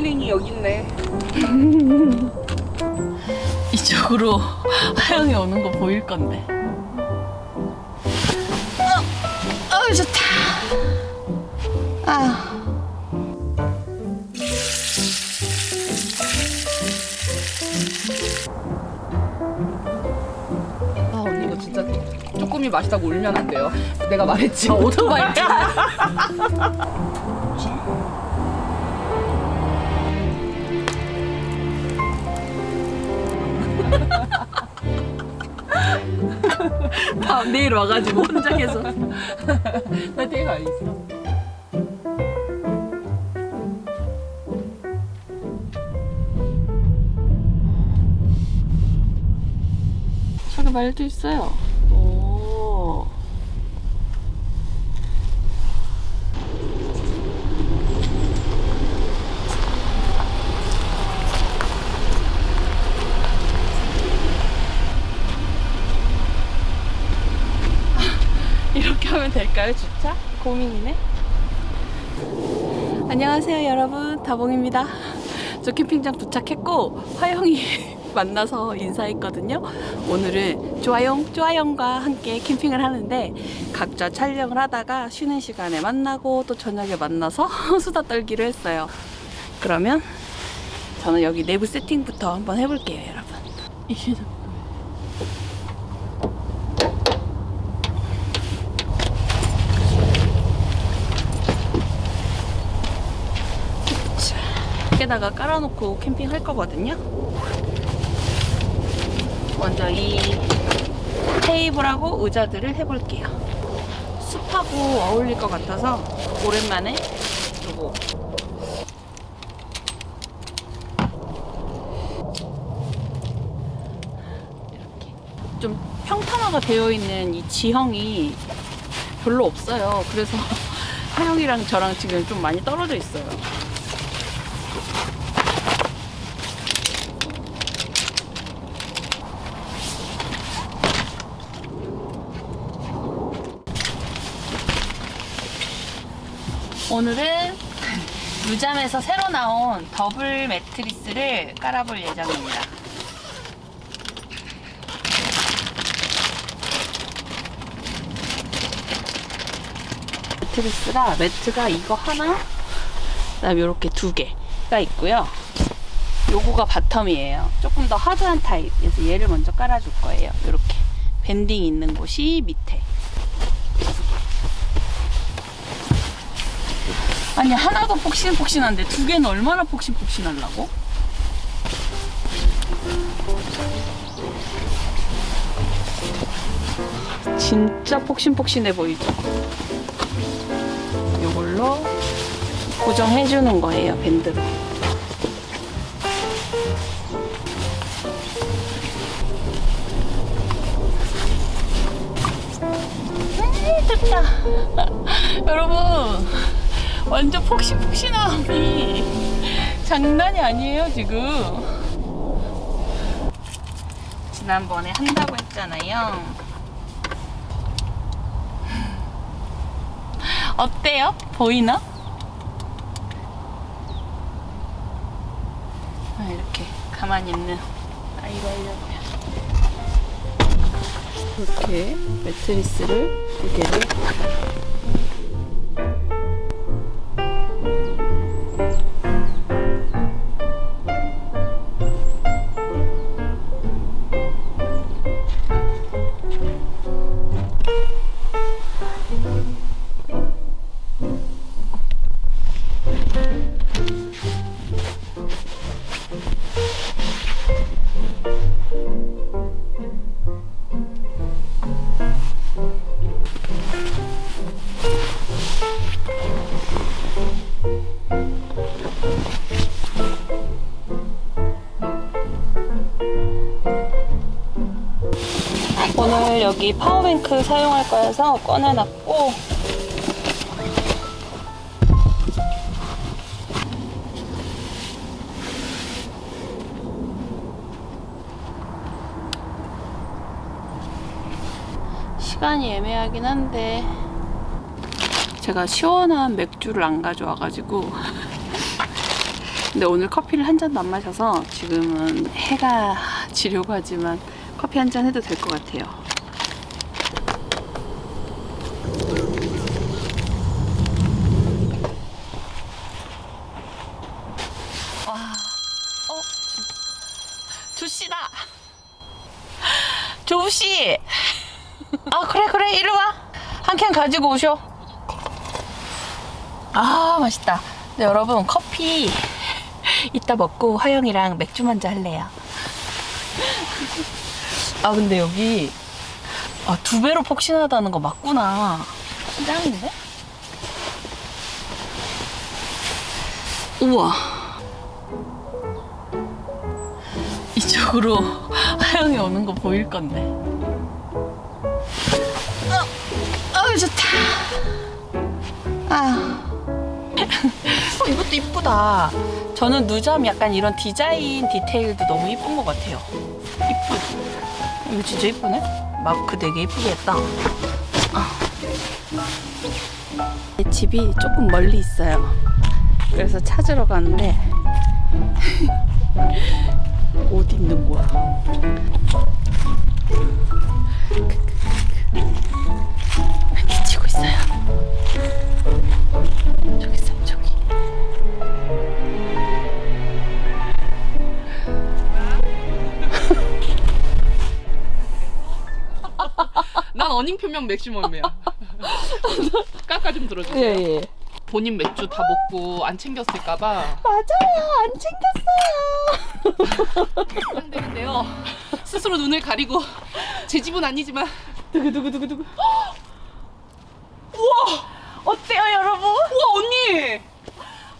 힐링이 여기 있네. 이쪽으로 하영이 오는 거 보일 건데. 어, 어 좋다. 아. 아 언니 이거 진짜 조금이 맛있다고 울면 안 돼요. 내가 말했지. 아, 오토바이. 다음 내일 와가지고 혼자 계속. 나 되게 가 있어. 저기 말도 있어요. 오. 이렇게 하면 될까요, 주차? 고민이네. 안녕하세요, 여러분. 다봉입니다. 저 캠핑장 도착했고 화영이 만나서 인사했거든요. 오늘은 조아영, 조아영과 함께 캠핑을 하는데 각자 촬영을 하다가 쉬는 시간에 만나고 또 저녁에 만나서 수다 떨기로 했어요. 그러면 저는 여기 내부 세팅부터 한번 해볼게요, 여러분. 이게 밖에다가 깔아놓고 캠핑할 거거든요. 먼저 이 테이블하고 의자들을 해볼게요. 숲하고 어울릴 것 같아서 오랜만에 요거 이렇게 좀 평탄화가 되어 있는 이 지형이 별로 없어요. 그래서 하영이랑 저랑 지금 좀 많이 떨어져 있어요. 오늘은 유잠에서 새로 나온 더블 매트리스를 깔아볼 예정입니다. 매트리스가 매트가 이거 하나, 그다음에 이렇게 두 개가 있고요. 요거가 bottom이에요. 조금 더 하드한 타입. 그래서 얘를 먼저 깔아줄 거예요. 이렇게 밴딩 있는 곳이 밑에. 아니 하나도 폭신폭신한데 두 개는 얼마나 폭신폭신하려고? 진짜 폭신폭신해 보이죠? 이걸로 고정해주는 거예요 밴드로 음, 여러분 완전 폭신폭신함이 장난이 아니에요 지금 지난번에 한다고 했잖아요 어때요? 보이나? 아, 이렇게 가만히 있는 아이가 하려고요 이렇게 매트리스를 두 개를 파워뱅크 사용할 거여서 꺼내놨고 시간이 애매하긴 한데 제가 시원한 맥주를 안 가져와가지고 근데 오늘 커피를 한 잔도 안 마셔서 지금은 해가 지려고 하지만 커피 한 잔 해도 될 것 같아요. 조씨다. 조씨. 아 그래 그래 이리 와. 한 캔 가지고 오셔. 아 맛있다. 네, 여러분 커피 이따 먹고 화영이랑 맥주 먼저 할래요. 아 근데 여기 아, 두 배로 폭신하다는 거 맞구나. 짱인데? 우와. 이쪽으로 하영이 오는 거 보일 건데. 어, 어 좋다. 아. 어, 이것도 이쁘다. 저는 누잠 약간 이런 디자인 디테일도 너무 이쁜 것 같아요. 이쁘. 이거 진짜 이쁘네. 마크 되게 이쁘게 했다. 아. 집이 조금 멀리 있어요. 그래서 찾으러 가는데 어디 있는 거야? 미치고 있어요. 저기 있어요, 저기. 난 어닝 표명 맥시멈이야. 깎아 좀 들어주세요. 예, 예. 본인 맥주 다 먹고 안 챙겼을까봐 맞아요, 안 챙겼어요. 걱정되는데요. 스스로 눈을 가리고 제 집은 아니지만 두구두구두구두구. 우와! 어때요, 여러분? 우와 언니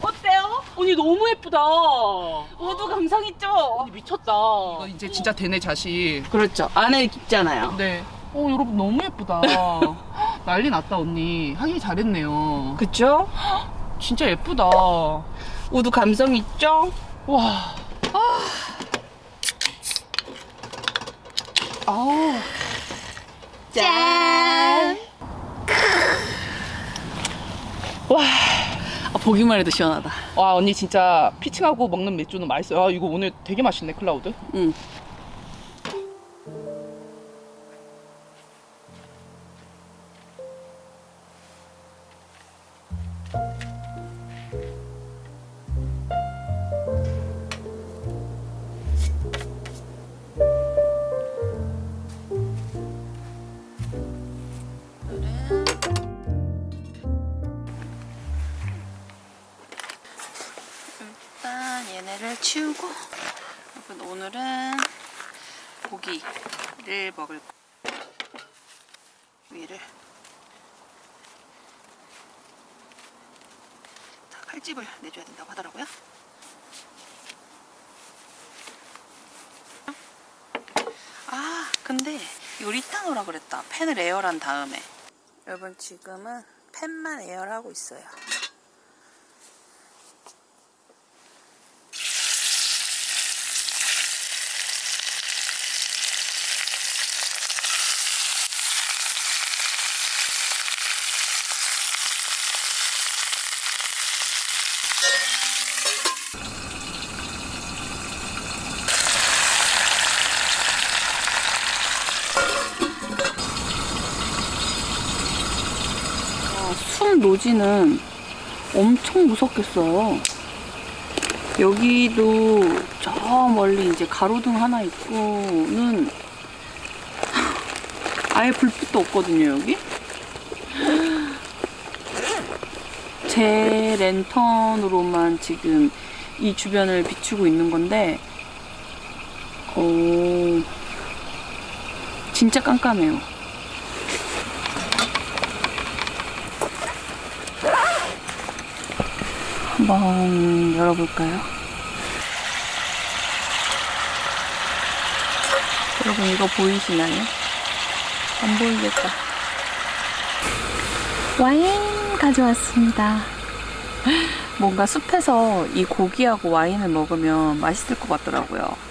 어때요? 언니 너무 예쁘다. 모두 감성 있죠? 언니 미쳤다. 이거 이제 진짜 되네 자식. 그렇죠. 안에 깊잖아요. 네. 어 여러분 너무 예쁘다. 난리 났다 언니. 하기 잘했네요. 그쵸? 진짜 예쁘다. 모두 감성 있죠? 와. 아우. 짠! 와, 아, 보기만 해도 시원하다. 와 언니 진짜 피칭하고 먹는 맥주는 맛있어요. 아 이거 오늘 되게 맛있네 클라우드. 응. 팬을 에어란 다음에 여러분 지금은 팬만 에어하고 있어요. 숨 노지는 엄청 무섭겠어요. 여기도 저 멀리 이제 가로등 하나 있고는 아예 불빛도 없거든요, 여기. 제 랜턴으로만 지금 이 주변을 비추고 있는 건데, 오, 진짜 깜깜해요. 한번 열어볼까요? 여러분 이거 보이시나요? 안 보이겠다. 와인 가져왔습니다. 뭔가 숲에서 이 고기하고 와인을 먹으면 맛있을 것 같더라고요.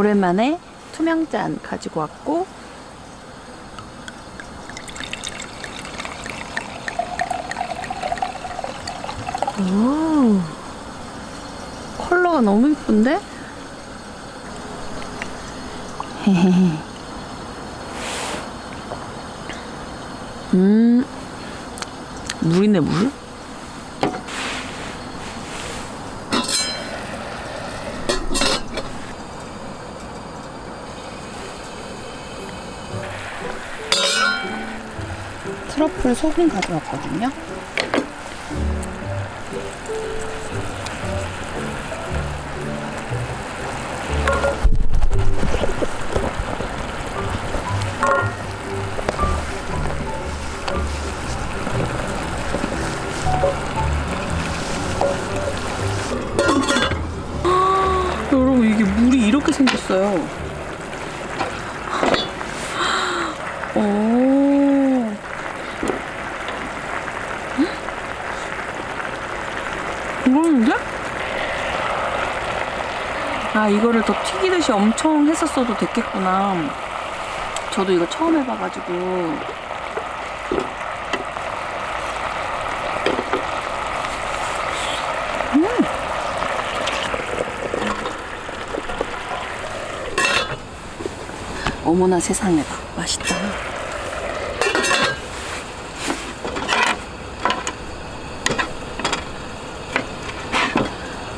오랜만에 투명잔 가지고 왔고 오, 컬러가 너무 예쁜데? 음, 물이네 물? 트러플 소금 가져왔거든요. 더 튀기듯이 엄청 했었어도 됐겠구나. 저도 이거 처음 해봐가지고. 어머나 세상에다 맛있다.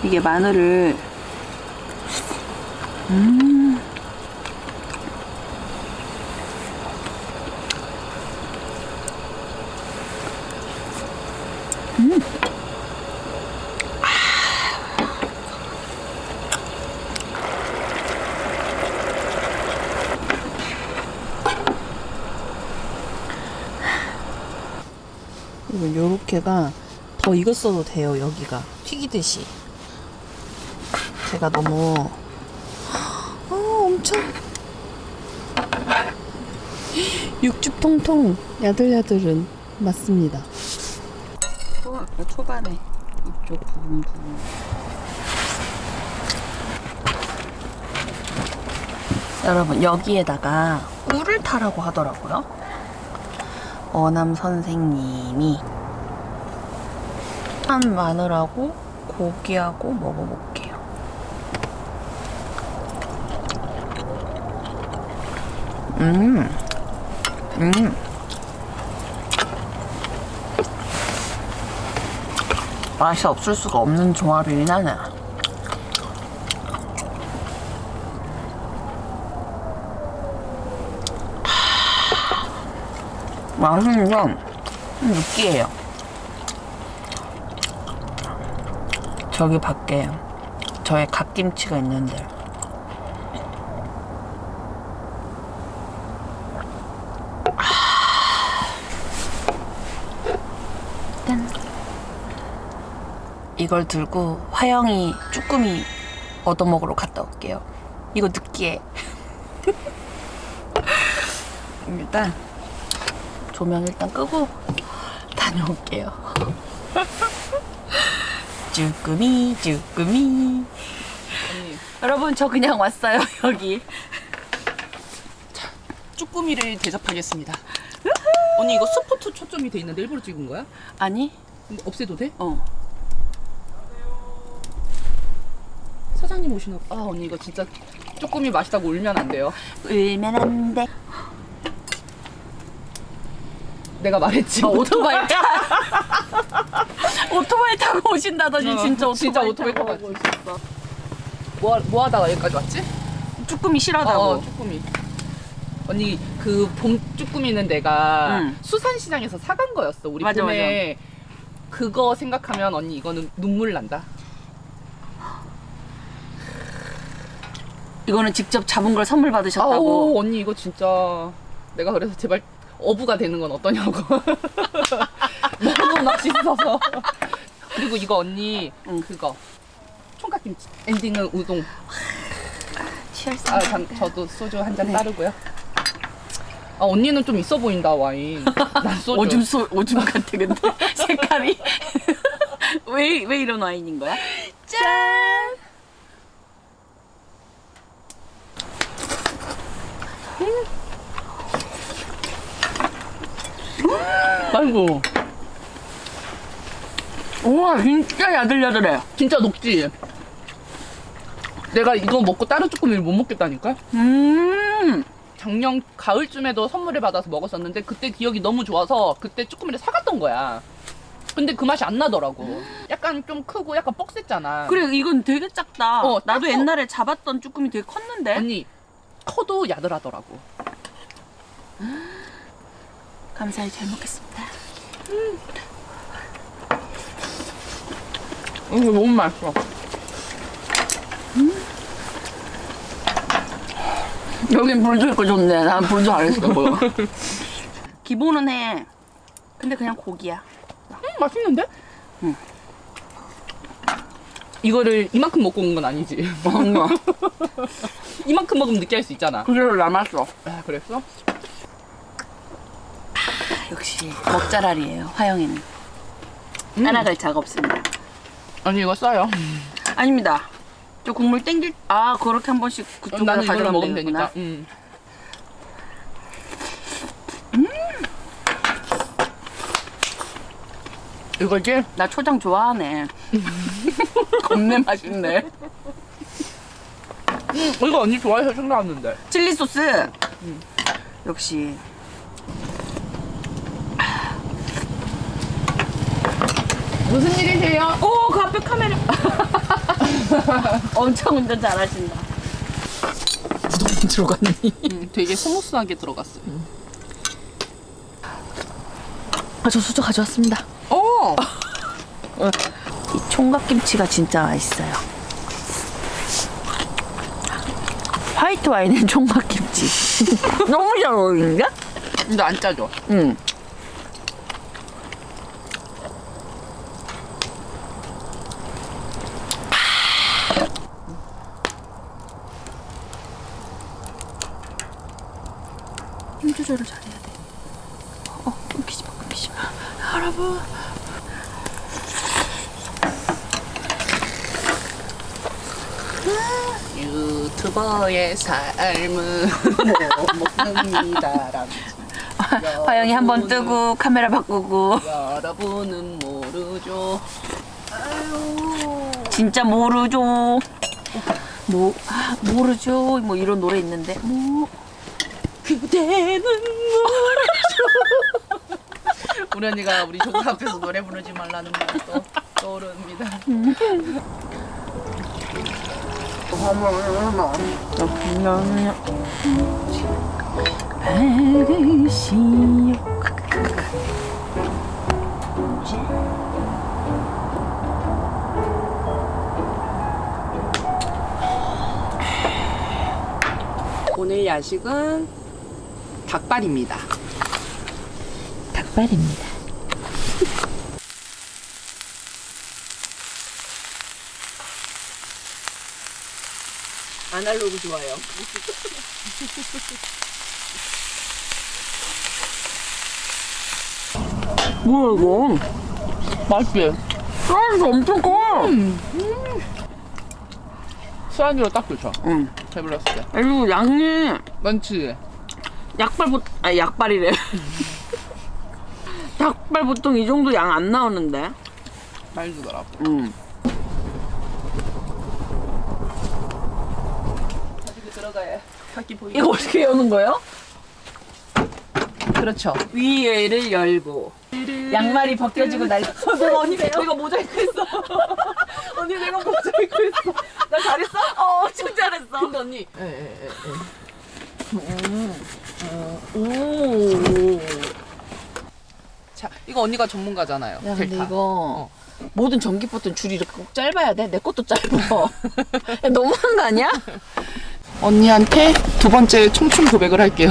이게 마늘을 음. 음. 이거 요렇게가 더 익었어도 돼요 여기가 튀기듯이 제가 너무 아 엄청 육즙 통통 야들야들은 맞습니다. 초, 초반에 이쪽 부분 부분. 여러분 여기에다가 꿀을 타라고 하더라고요. 어남 선생님이 한 마늘하고 고기하고 먹어볼게요. 음, 음. 맛이 없을 수가 없는 조합이긴 하네. 맛은 좀 느끼해요. 저기 밖에 저의 갓김치가 있는데 이걸 들고 화영이 쭈꾸미 얻어먹으러 갔다 올게요. 이거 느끼해. 일단 조명 일단 끄고 다녀올게요. 쭈꾸미 쭈꾸미 여러분 저 그냥 왔어요 여기 쭈꾸미를 대접하겠습니다. 언니 이거 스포트 초점이 돼 있는데 일부러 찍은 거야? 아니 없애도 돼? 어 오시나? 봐. 아 언니 이거 진짜 쭈꾸미 맛있다고 울면 안 돼요. 울면 안 돼 내가 말했지. 어, 오토바이 오토바이 타고 오신다더니 어, 진짜 오토바이, 진짜 오토바이 타고 타고 오셨어 뭐, 하- 뭐 하다가 여기까지 왔지? 쭈꾸미 실하다고 어, 쭈꾸미. 언니 그 봄 쭈꾸미는 내가 응. 수산시장에서 사간 거였어. 우리 맞아, 봄에 그거 생각하면 언니 이거는 눈물 난다. 이거는 직접 잡은 걸 선물 받으셨다고 아우 언니 이거 진짜 내가 그래서 제발 어부가 되는 건 어떠냐고. 너무 맛있어서. 그리고 이거 언니 응. 그거 총각김치. 엔딩은 우동. 아, 잠, 저도 소주 한 잔 따르고요. 아 언니는 좀 있어 보인다 와인. 난 소주. 오줌 소 오줌 같아 근데 색깔이 왜 왜 이런 와인인 거야? 짠 아이고. 우와, 진짜 야들야들해. 진짜 녹지? 내가 이거 먹고 다른 쭈꾸미를 못 먹겠다니까? 음. 작년 가을쯤에도 선물을 받아서 먹었었는데 그때 기억이 너무 좋아서 그때 쭈꾸미를 사갔던 거야. 근데 그 맛이 안 나더라고. 약간 좀 크고 약간 뻑셌잖아. 그래, 이건 되게 작다. 어, 나도 작고. 옛날에 잡았던 쭈꾸미 되게 컸는데. 언니 커도 야들하더라고. 감사히 잘 먹겠습니다. 이거 너무 맛있어. 여긴 불도 있고 좋네. 난 불도 안 했어. 기본은 해. 근데 그냥 고기야. 음, 맛있는데? 응. 이거를 이만큼 먹고 온 건 아니지. 뭔가. 이만큼 먹으면 느끼할 수 있잖아. 그대로 남았어. 아, 그랬어? 역시 먹자랄이에요. 화영이는. 음. 따라갈 자가 없습니다. 아니 이거 써요. 아닙니다. 저 국물 땡길 아 그렇게 한 번씩 그쪽으로 가져가면 먹으면. 되니까. 음. 이거지? 나 초장 좋아하네. 겁내 맛있네. 음, 이거 언니 좋아해서 생각났는데. 칠리 소스. 역시 무슨 일이세요? 오, 그 앞에 카메라. 엄청 운전 잘하신다. 부동이 들어갔니? 음, 되게 smooth하게 들어갔어요. 아, 저 수저 가져왔습니다. 오! 이 총각김치가 진짜 맛있어요. 화이트 와인은 총각김치. 너무 잘 어울리는데? 근데 안 짜죠? 응. 힘 조절을 잘해야 돼. 어, 끊기지 마, 끊기지 마. 여러분. 삶은 먹는다람. 화영이 한 번 뜨고 카메라 바꾸고. 여러분은 모르죠. 진짜 모르죠. 모, 아, 모르죠. 뭐 이런 노래 있는데. 모, 그대는 모르죠. 우리 언니가 우리 조카 앞에서 노래 부르지 말라는 말도 떠오릅니다. 밝으시요. 오늘 야식은 닭발입니다. 닭발입니다. 아날로그 좋아요. 뭐야 이거? 맛있지? 사이즈 엄청 커. 수완이로 딱 좋죠. 응. 배불렀을 때. 그리고 양이 많지? 약발 보, 아 약발이래. 닭발 보통 이 정도 양 안 나오는데. 많이 주더라고. 응. 들어가야 각기 보이고. 이거 어떻게 여는 거예요? 그렇죠. 위에를 열고 양말이 벗겨지고 날. 어, 내가 언니 내가 모자이크 했어. 언니 내가 모자이크 했어. 나 잘했어? 어, 엄청 잘했어. 근데 언니. 예, 예, 예. 오. 자, 이거 언니가 전문가잖아요. 야 근데 델타. 이거 모든 전기포트는 줄이 이렇게 꼭 짧아야 돼? 내 것도 짧아. 야, 너무한 거 아니야? 언니한테 두 번째 청춘 고백을 할게요.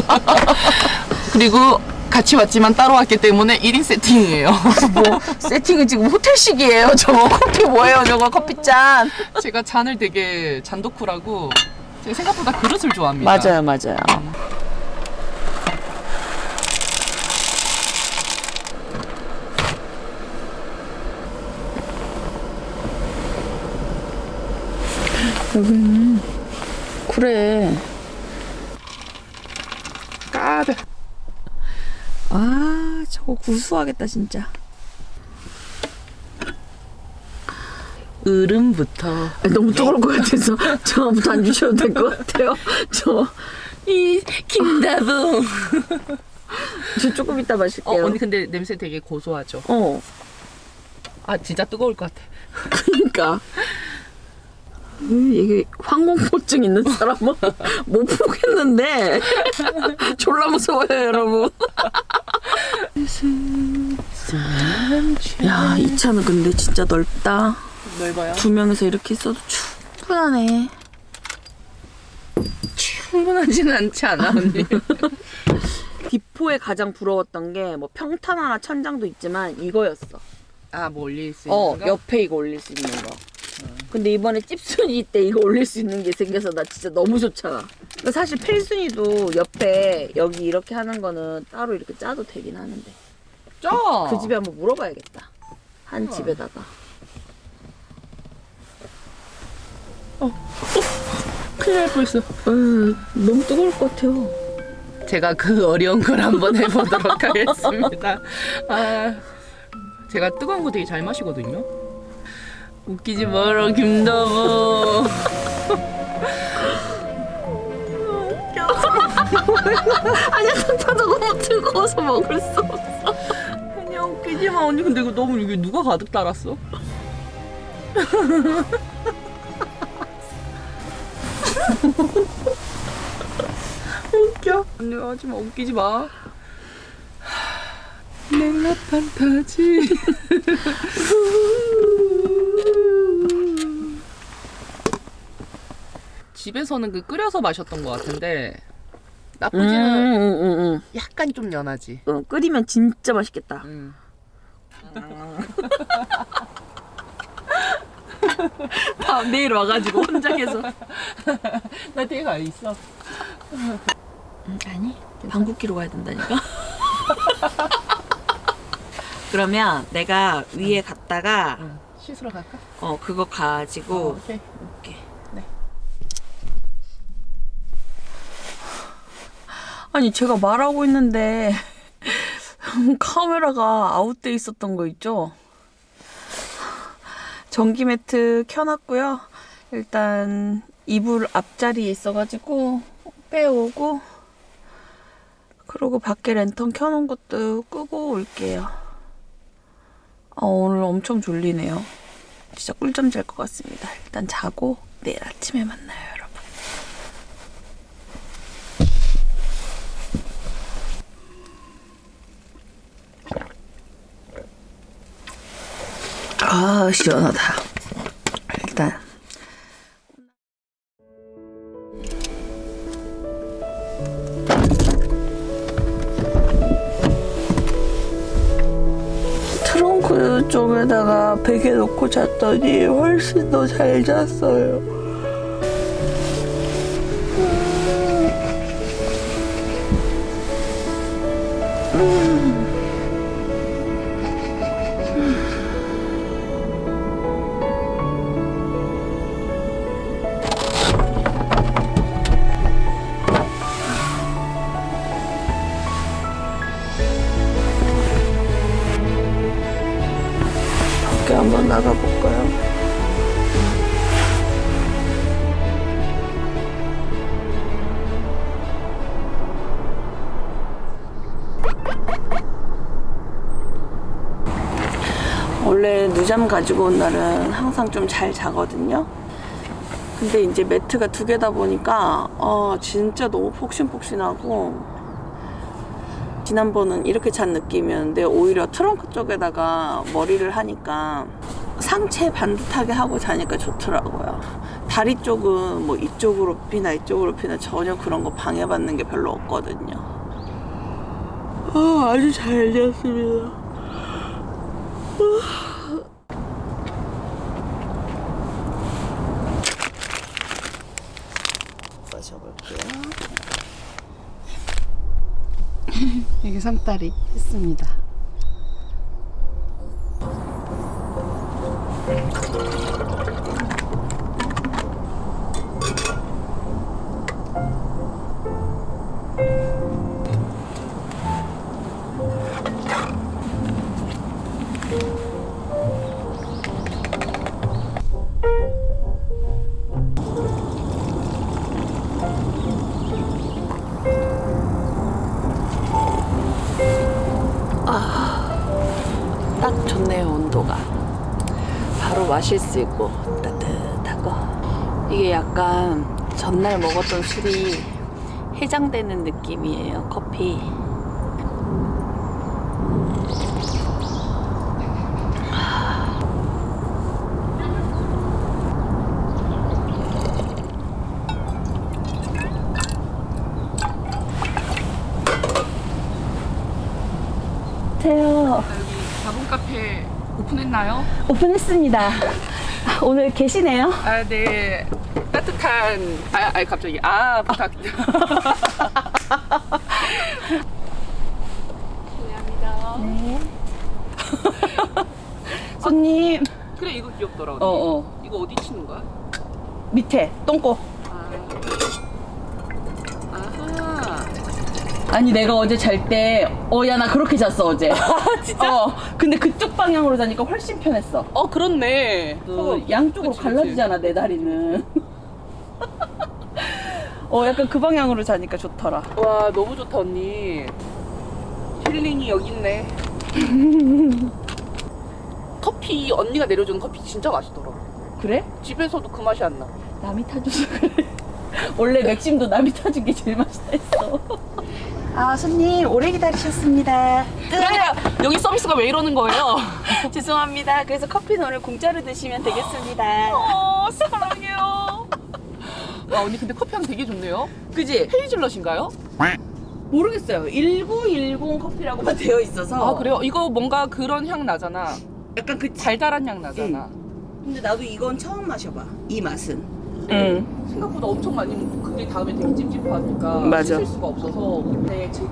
그리고 같이 왔지만 따로 왔기 때문에 1인 세팅이에요. 뭐 세팅은 지금 호텔식이에요. 저거 커피 뭐예요? 저거 커피잔. 제가 잔을 되게 잔도쿠라고 제가 생각보다 그릇을 좋아합니다. 맞아요, 맞아요. 여기는 그래 돼. 아 저거 구수하겠다 진짜. 으름부터. 너무 뜨거울 것 같아서 저부터 안 주셔도 될 것 같아요. 저, 이 김다봉. 저 조금 이따 어 마실게요. 언니 근데 냄새 되게 고소하죠. 어, 아 진짜 뜨거울 것 같아. 그러니까. 음, 이게 항공포증 있는 사람은 못 보겠는데 졸라 무서워요 여러분 야 이 차는 근데 진짜 넓다 넓어요. 두 명이서 이렇게 있어도 충분하네 충분하지는 않지 않아 언니. 디포에 가장 부러웠던 게 뭐 평탄화나 천장도 있지만 이거였어 아뭐 올릴 수 있는 어 거? 옆에 이거 올릴 수 있는 거 근데 이번에 찝순이 때 이거 올릴 수 있는 게 생겨서 나 진짜 너무 좋잖아 사실 필순이도 옆에 여기 이렇게 하는 거는 따로 이렇게 짜도 되긴 하는데 짜. 그 집에 한번 물어봐야겠다 한 어. 집에다가 큰일 날 뻔했어. 으, 너무 뜨거울 것 같아요 제가 그 어려운 걸 한번 해보도록 하겠습니다. 아, 제가 뜨거운 거 되게 잘 마시거든요. 웃기지 마라 김다보. 아니야 다 너무 뜨거워서 먹을 수 없어 아니야 웃기지 마 언니 근데 이거 너무 이게 누가 가득 달았어? 웃겨 언니 하지 마 웃기지 마. 멜라 판타지. 집에서는 그 끓여서 마셨던 것 같은데 나쁘지는 음, 약간 좀 연하지. 어, 끓이면 진짜 맛있겠다 음. 다음 내일 와가지고 혼자 계속 나 되게 가 있어. 아니 방귀끼로 가야 된다니까 그러면 내가 위에 갔다가 응. 씻으러 갈까? 어 그거 가지고 오케이. 올게 네. 아니 제가 말하고 있는데 카메라가 아웃돼 있었던 거 있죠? 전기 매트 켜놨고요. 일단 이불 앞자리에 있어가지고 빼오고 그리고 밖에 랜턴 켜놓은 것도 끄고 올게요. 아, 오늘 엄청 졸리네요. 진짜 꿀잠 잘 것 같습니다. 일단 자고 내일 아침에 만나요, 아 시원하다. 일단 트렁크 쪽에다가 베개 놓고 잤더니 훨씬 더 잘 잤어요. 잠 가지고 온 날은 항상 좀 잘 자거든요. 근데 이제 매트가 두 개다 보니까 아 진짜 너무 폭신폭신하고 지난번은 이렇게 잔 느낌이었는데 오히려 트렁크 쪽에다가 머리를 하니까 상체 반듯하게 하고 자니까 좋더라고요. 다리 쪽은 뭐 이쪽으로 피나 이쪽으로 피나 전혀 그런 거 방해받는 게 별로 없거든요. 아, 아주 잘 잤습니다. 마셔볼게요. 상다리 했습니다. 온도가 바로 마실 수 있고 따뜻하고. 이게 약간 전날 먹었던 술이 해장되는 느낌이에요 커피. 오픈했나요? 오픈했습니다 오늘 계시네요 아, 네. 따뜻한 아, 아 갑자기 아 부탁. 네. 손님 그래 이거 귀엽더라. 언니. 어어 이거 어디 치는 거야? 밑에 똥꼬 아. 아하. 아니 내가 어제 잘 때 어 야 나 그렇게 잤어 어제 진짜? 어 근데 그쪽 방향으로 자니까 훨씬 편했어 어 그렇네. 그 양쪽으로 그치, 그치. 갈라지잖아 내 다리는 어 약간 그 방향으로 자니까 좋더라 와 너무 좋다 언니. 힐링이 여기 있네. 커피 언니가 내려주는 커피 진짜 맛있더라. 그래? 집에서도 그 맛이 안 나. 남이 타줘서 그래 원래 맥심도 남이 타준 게 제일 맛있다 했어 아 손님 오래 기다리셨습니다 그러니까 여기 서비스가 왜 이러는 거예요? 죄송합니다 그래서 커피는 오늘 공짜로 드시면 되겠습니다 어 사랑해요. 와 언니 근데 커피 향 되게 좋네요. 그지? 헤이즐넛인가요? 모르겠어요 1910 커피라고만 되어 있어서 아 그래요? 이거 뭔가 그런 향 나잖아. 약간 그 달달한 향 나잖아. 근데 나도 이건 처음 마셔봐 이 맛은 응 생각보다 엄청 많이 먹고 그게 다음에 되게 찝찝하니까 맞아. 씻을 수가 없어서 내 제구.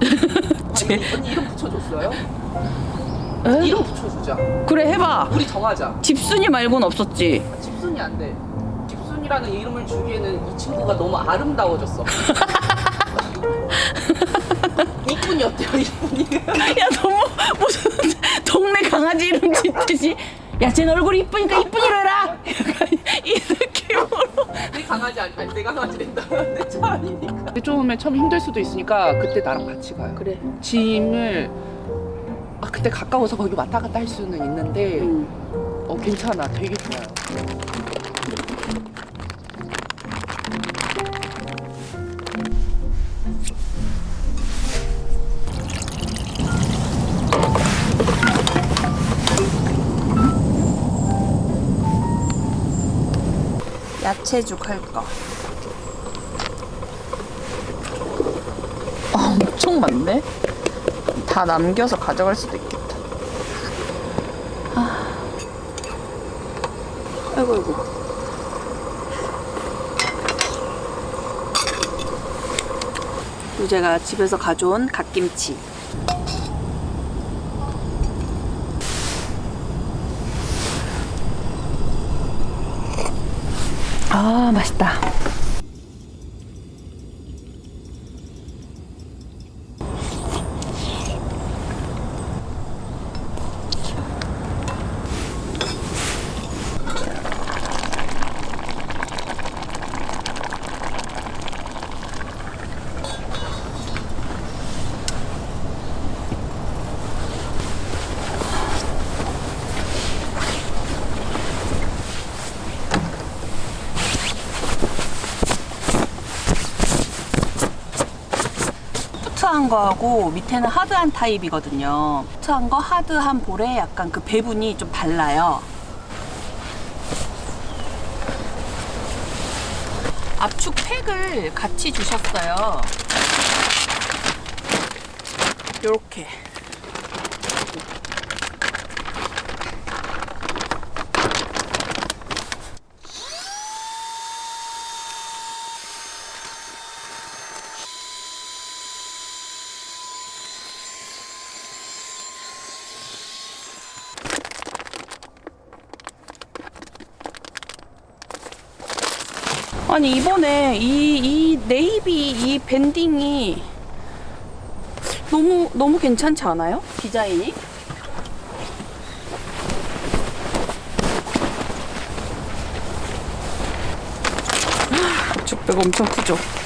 제- 언니, 언니 이름 붙여줬어요? 에? 이름 붙여주자. 그래 해봐 우리 정하자. 집순이 말고는 없었지 집순이 안 돼. 집순이라는 이름을 주기에는 이 친구가 너무 아름다워졌어. 이쁜이 어때요? 이쁜이? 야 너무 무슨 동네 강아지 이름 짓듯이 야 쟤 얼굴이 이쁘니까 이쁜이로 해라 약간 이 느낌으로 내 강아지 아니, 아니 내 강아지 된다. 내차 아니니까. 처음에 처음 힘들 수도 있으니까 그때 나랑 같이 가요. 그래 짐을 아 그때 가까워서 거기 왔다 갔다 할 수는 있는데 응. 어 괜찮아 되게 좋아요. 야채죽 할까 아, 엄청 많네. 다 남겨서 가져갈 수도 있겠다. 아. 아이고 아이고. 또 제가 집에서 가져온 갓김치 아 맛있다 거하고 밑에는 하드한 타입이거든요. 소프트한 거, 하드한 볼에 약간 그 배분이 좀 달라요. 압축 팩을 같이 주셨어요. 요렇게. 아니 이번에 이, 이 네이비 이 밴딩이 너무 너무 괜찮지 않아요? 디자인이? 축배가 엄청 크죠?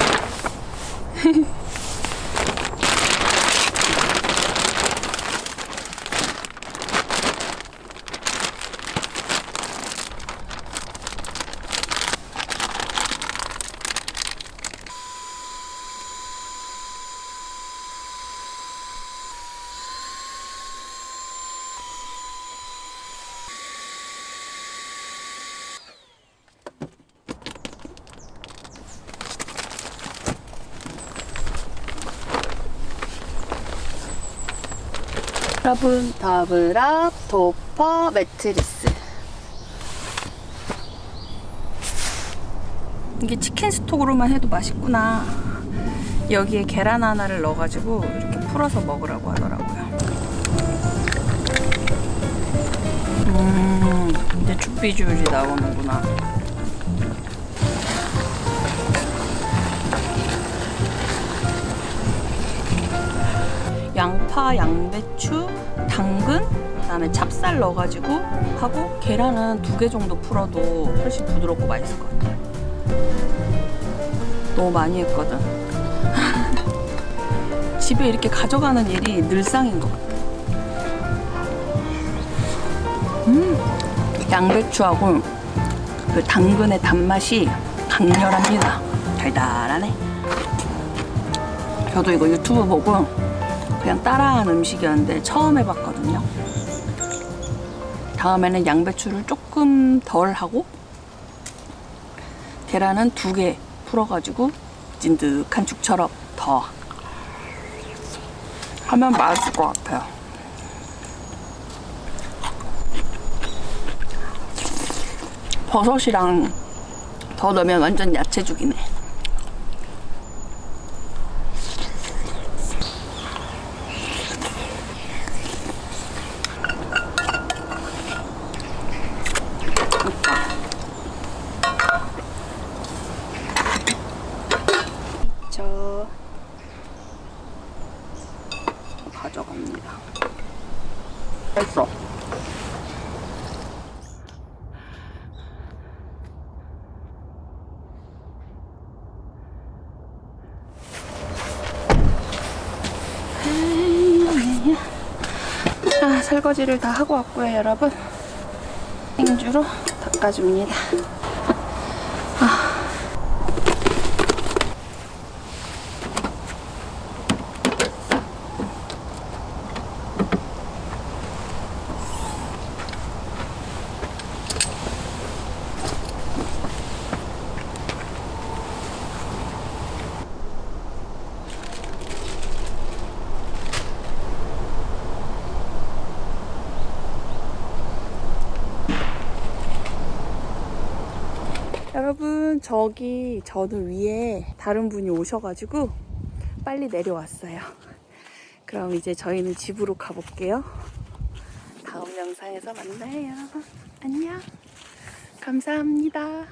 여러분 더블업 도퍼 매트리스. 이게 치킨 스톡으로만 해도 맛있구나. 여기에 계란 하나를 넣어가지고 이렇게 풀어서 먹으라고 하더라고요. 음 이제 죽비주얼이 나오는구나 양파, 양배추, 당근, 그다음에 찹쌀 넣어가지고 하고 계란은 두 개 정도 풀어도 훨씬 부드럽고 맛있을 것 같아요. 너무 많이 했거든. 집에 이렇게 가져가는 일이 늘상인 것 같아. 음, 양배추하고 그 당근의 단맛이 강렬합니다. 달달하네. 저도 이거 유튜브 보고 그냥 따라한 음식이었는데 처음 해봤거든요. 다음에는 양배추를 조금 덜 하고 계란은 두 개 풀어가지고 찐득한 죽처럼 더 하면 맛있을 것 같아요. 버섯이랑 더 넣으면 완전 야채죽이네. 저 가져갑니다. 됐어. 자, 설거지를 다 하고 왔고요, 여러분. 행주로 닦아줍니다. 여러분 저기 저는 위에 다른 분이 오셔가지고 빨리 내려왔어요. 그럼 이제 저희는 집으로 가볼게요. 다음 영상에서 만나요. 안녕. 감사합니다.